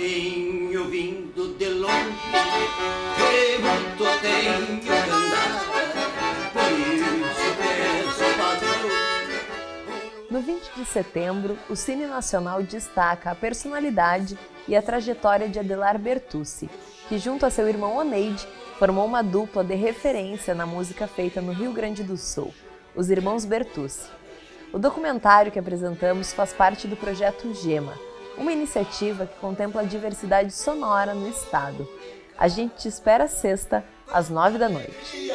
Vindo de longe, que muito tenho que andar, por isso peço patrão. No 20 de setembro, o Cine Nacional destaca a personalidade e a trajetória de Adelar Bertucci, que junto a seu irmão Oneide, formou uma dupla de referência na música feita no Rio Grande do Sul, os Irmãos Bertucci. O documentário que apresentamos faz parte do projeto Gema, uma iniciativa que contempla a diversidade sonora no estado. A gente te espera sexta, às nove da noite.